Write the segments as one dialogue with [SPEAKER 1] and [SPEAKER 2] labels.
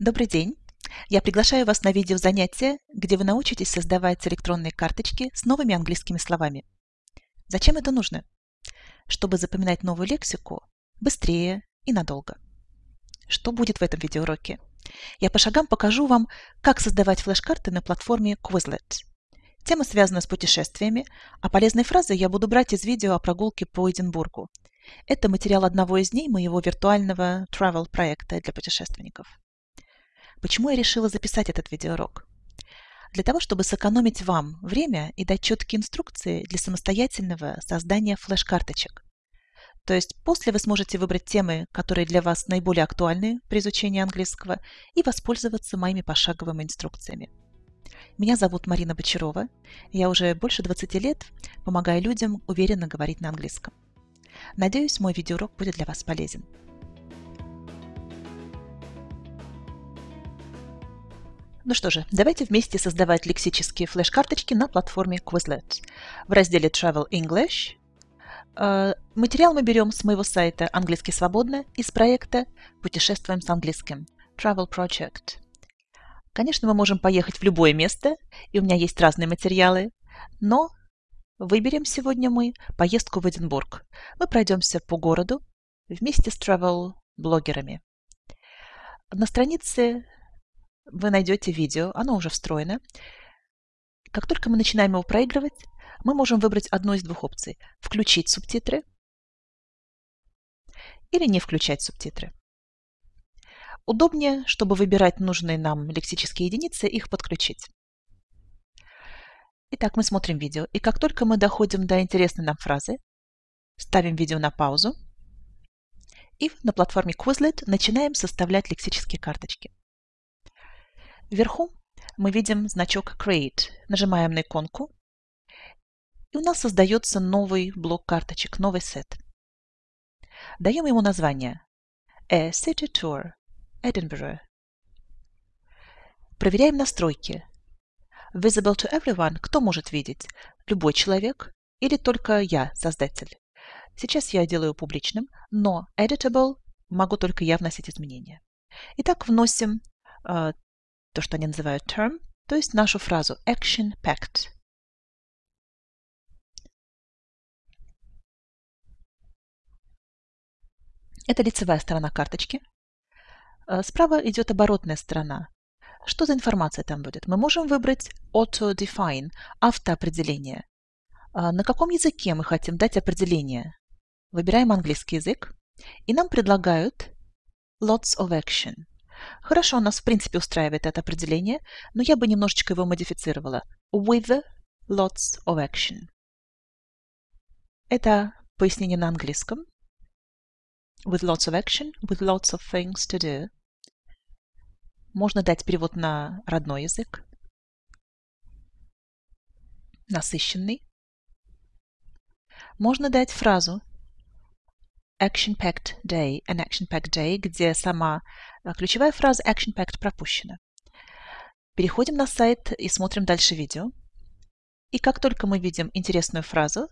[SPEAKER 1] Добрый день! Я приглашаю вас на видеозанятие, где вы научитесь создавать электронные карточки с новыми английскими словами. Зачем это нужно? Чтобы запоминать новую лексику быстрее и надолго. Что будет в этом видеоуроке? Я по шагам покажу вам, как создавать флеш-карты на платформе Quizlet. Тема связана с путешествиями, а полезные фразы я буду брать из видео о прогулке по Эдинбургу. Это материал одного из дней моего виртуального travel проекта для путешественников. Почему я решила записать этот видеоурок? Для того, чтобы сэкономить вам время и дать четкие инструкции для самостоятельного создания флеш-карточек. То есть после вы сможете выбрать темы, которые для вас наиболее актуальны при изучении английского, и воспользоваться моими пошаговыми инструкциями. Меня зовут Марина Бочарова. Я уже больше 20 лет помогаю людям уверенно говорить на английском. Надеюсь, мой видеоурок будет для вас полезен. Ну что же, давайте вместе создавать лексические флеш-карточки на платформе Quizlet. В разделе Travel English э, материал мы берем с моего сайта «Английский свободно» из проекта «Путешествуем с английским» Travel Project. Конечно, мы можем поехать в любое место, и у меня есть разные материалы, но выберем сегодня мы поездку в Эдинбург. Мы пройдемся по городу вместе с travel-блогерами. На странице вы найдете видео, оно уже встроено. Как только мы начинаем его проигрывать, мы можем выбрать одну из двух опций. Включить субтитры или не включать субтитры. Удобнее, чтобы выбирать нужные нам лексические единицы, их подключить. Итак, мы смотрим видео, и как только мы доходим до интересной нам фразы, ставим видео на паузу и на платформе Quizlet начинаем составлять лексические карточки. Вверху мы видим значок Create. Нажимаем на иконку, и у нас создается новый блок карточек, новый сет. Даем ему название A City Tour Edinburgh. Проверяем настройки. Visible to everyone – кто может видеть? Любой человек или только я, создатель? Сейчас я делаю публичным, но editable могу только я вносить изменения. Итак, вносим э, то, что они называют term, то есть нашу фразу action packed. Это лицевая сторона карточки. Э, справа идет оборотная сторона. Что за информация там будет? Мы можем выбрать Auto-Define, автоопределение. А на каком языке мы хотим дать определение? Выбираем английский язык, и нам предлагают Lots of Action. Хорошо, нас в принципе устраивает это определение, но я бы немножечко его модифицировала. With lots of action. Это пояснение на английском. With lots of action, with lots of things to do. Можно дать перевод на родной язык. Насыщенный. Можно дать фразу action-packed day, an action-packed day, где сама э, ключевая фраза action-packed пропущена. Переходим на сайт и смотрим дальше видео. И как только мы видим интересную фразу,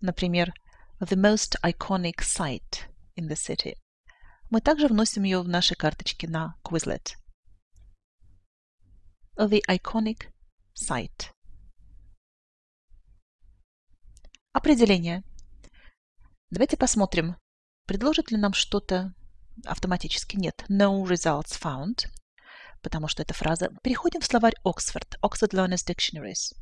[SPEAKER 1] например, the most iconic site in the city, мы также вносим ее в наши карточки на Quizlet. The iconic site. Определение. Давайте посмотрим, предложит ли нам что-то автоматически. Нет, no results found, потому что это фраза. Переходим в словарь Oxford, Oxford Learners Dictionaries.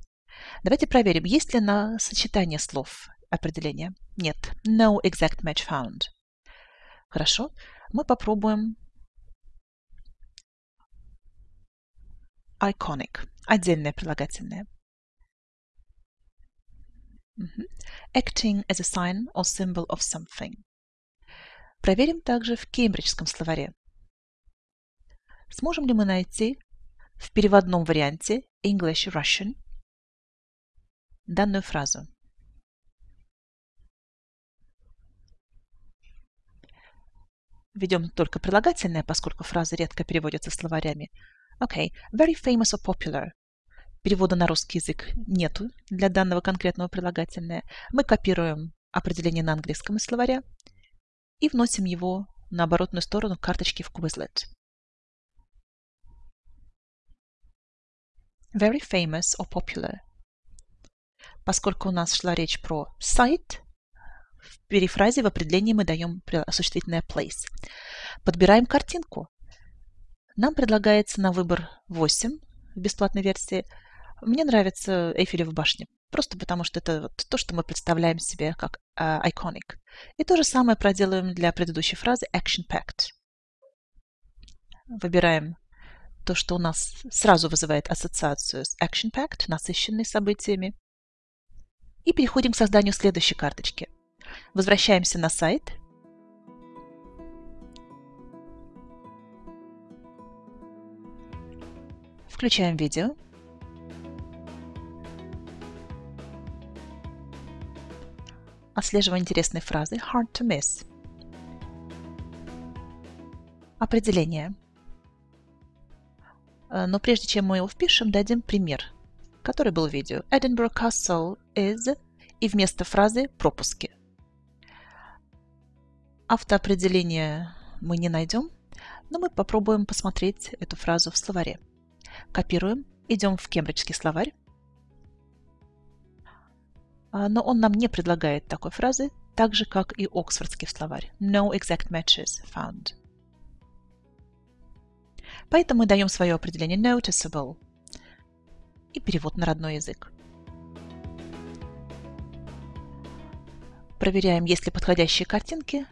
[SPEAKER 1] Давайте проверим, есть ли на сочетание слов определение. Нет, no exact match found. Хорошо, мы попробуем iconic, отдельное прилагательное. Acting as a sign or symbol of something. Проверим также в кембриджском словаре. Сможем ли мы найти в переводном варианте English-Russian данную фразу? Ведем только прилагательное, поскольку фразы редко переводятся словарями. Okay, very famous or popular перевода на русский язык нету для данного конкретного прилагательного. Мы копируем определение на английском из словаря и вносим его на оборотную сторону карточки в Quizlet. Very famous or popular. Поскольку у нас шла речь про сайт, в перефразе в определении мы даем существительное place. Подбираем картинку. Нам предлагается на выбор 8 в бесплатной версии. Мне нравится Эйфелева башня, просто потому что это вот то, что мы представляем себе как uh, iconic. И то же самое проделаем для предыдущей фразы action-packed. Выбираем то, что у нас сразу вызывает ассоциацию с action-packed, насыщенной событиями. И переходим к созданию следующей карточки. Возвращаемся на сайт. Включаем видео. Отслеживаем интересные фразы. Hard to miss. Определение. Э, но прежде чем мы его впишем, дадим пример, который был в видео. Edinburgh Castle is и вместо фразы пропуски. Автоопределение мы не найдем, но мы попробуем посмотреть эту фразу в словаре. Копируем, идем в кембриджский словарь. А, но он нам не предлагает такой фразы, так же, как и Оксфордский словарь. No exact matches found. Поэтому мы даем свое определение noticeable и перевод на родной язык. Проверяем, есть ли подходящие картинки.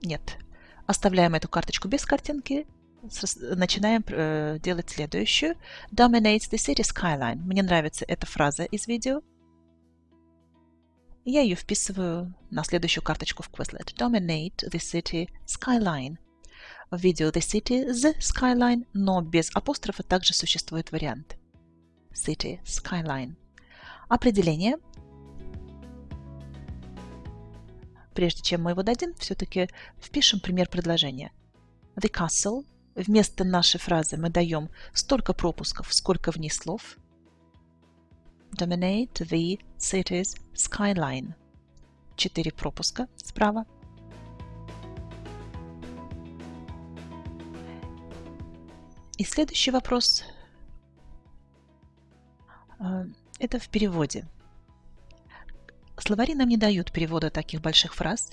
[SPEAKER 1] Нет. Оставляем эту карточку без картинки. Начинаем э, делать следующую. Dominates the city skyline. Мне нравится эта фраза из видео. Я ее вписываю на следующую карточку в Quizlet. Dominate the city skyline. В видео The City's Skyline, но без апострофа также существует вариант. City Skyline. Определение. Прежде чем мы его дадим, все-таки впишем пример предложения. The castle. Вместо нашей фразы мы даем столько пропусков, сколько в ней слов. Dominate the city's skyline. Четыре пропуска справа. И следующий вопрос э, – это в переводе. Словари нам не дают перевода таких больших фраз,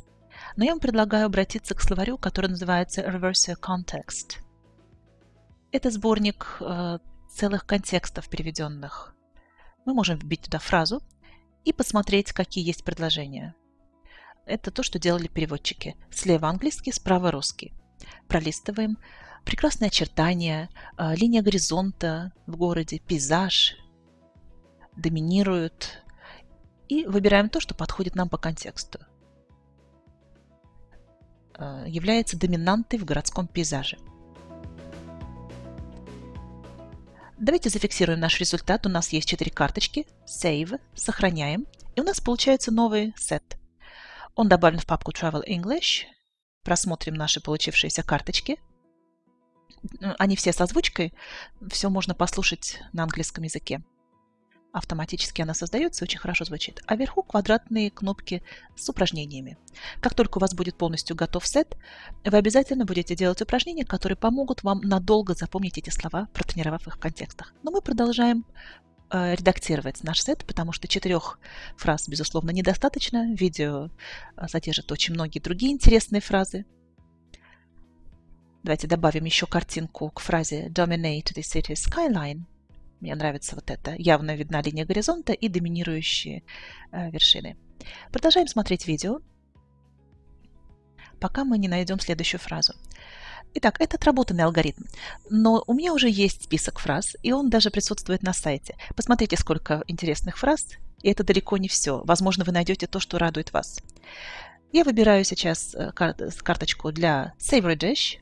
[SPEAKER 1] но я вам предлагаю обратиться к словарю, который называется Reverse Context. Это сборник э, целых контекстов переведенных. Мы можем вбить туда фразу и посмотреть, какие есть предложения. Это то, что делали переводчики. Слева английский, справа русский. Пролистываем прекрасные очертания, а, линия горизонта в городе, пейзаж доминируют. И выбираем то, что подходит нам по контексту. А, является доминантой в городском пейзаже. Давайте зафиксируем наш результат. У нас есть четыре карточки. Save. Сохраняем. И у нас получается новый сет. Он добавлен в папку Travel English. Просмотрим наши получившиеся карточки они все с озвучкой, все можно послушать на английском языке. Автоматически она создается, очень хорошо звучит. А вверху квадратные кнопки с упражнениями. Как только у вас будет полностью готов сет, вы обязательно будете делать упражнения, которые помогут вам надолго запомнить эти слова, протренировав их в контекстах. Но мы продолжаем э, редактировать наш сет, потому что четырех фраз, безусловно, недостаточно. Видео э, содержит очень многие другие интересные фразы. Давайте добавим еще картинку к фразе Dominate the city skyline. Мне нравится вот это. Явно видна линия горизонта и доминирующие э, вершины. Продолжаем смотреть видео, пока мы не найдем следующую фразу. Итак, это отработанный алгоритм, но у меня уже есть список фраз, и он даже присутствует на сайте. Посмотрите, сколько интересных фраз, и это далеко не все. Возможно, вы найдете то, что радует вас. Я выбираю сейчас э, карточку для Savory Dish,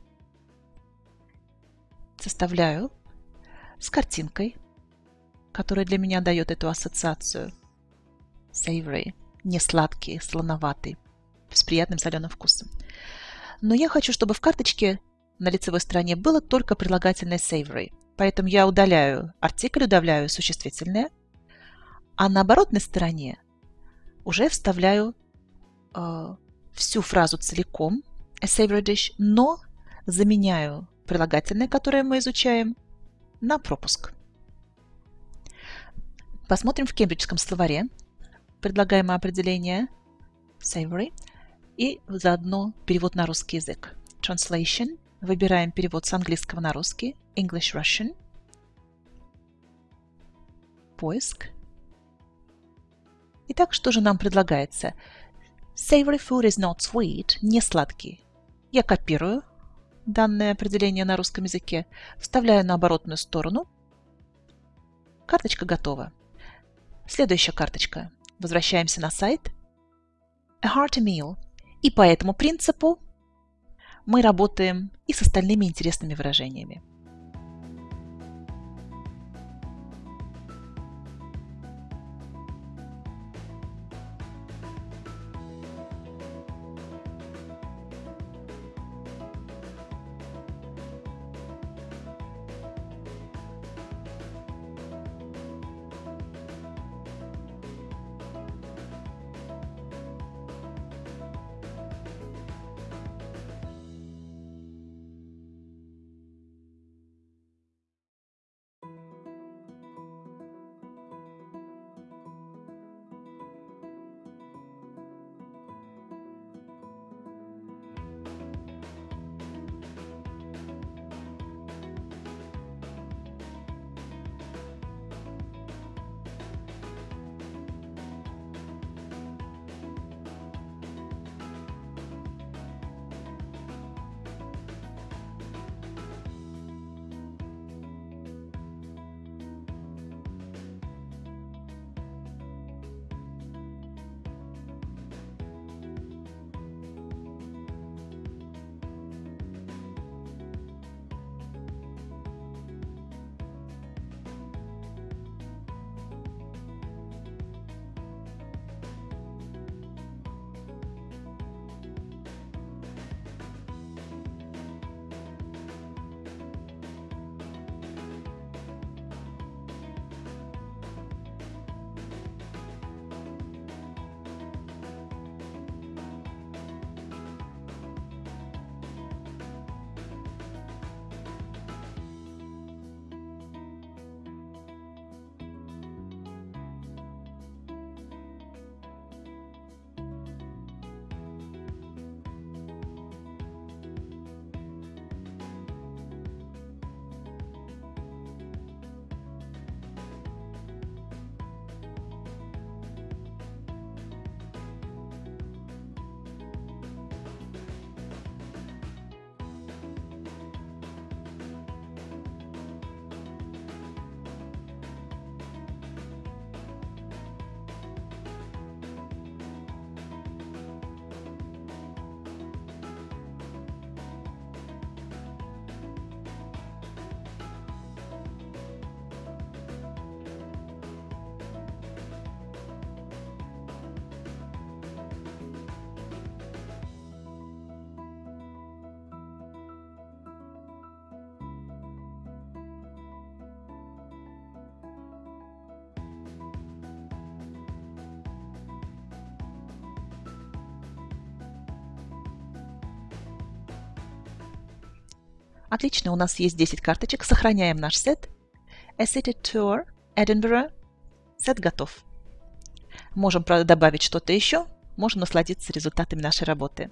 [SPEAKER 1] составляю с картинкой, которая для меня дает эту ассоциацию. Savory, не сладкий, слоноватый, с приятным соленым вкусом. Но я хочу, чтобы в карточке на лицевой стороне было только прилагательное savory. Поэтому я удаляю артикль, удаляю существительное, а на оборотной стороне уже вставляю э, всю фразу целиком. a savory dish, но заменяю прилагательное, которое мы изучаем, на пропуск. Посмотрим в кембриджском словаре предлагаемое определение savory и заодно перевод на русский язык. Translation. Выбираем перевод с английского на русский. English Russian. Поиск. Итак, что же нам предлагается? Savory food is not sweet. Не сладкий. Я копирую данное определение на русском языке, вставляю на оборотную сторону. Карточка готова. Следующая карточка. Возвращаемся на сайт. A hearty meal. И по этому принципу мы работаем и с остальными интересными выражениями. Отлично, у нас есть 10 карточек. Сохраняем наш сет. A City Tour, Edinburgh. Сет готов. Можем добавить что-то еще. Можем насладиться результатами нашей работы.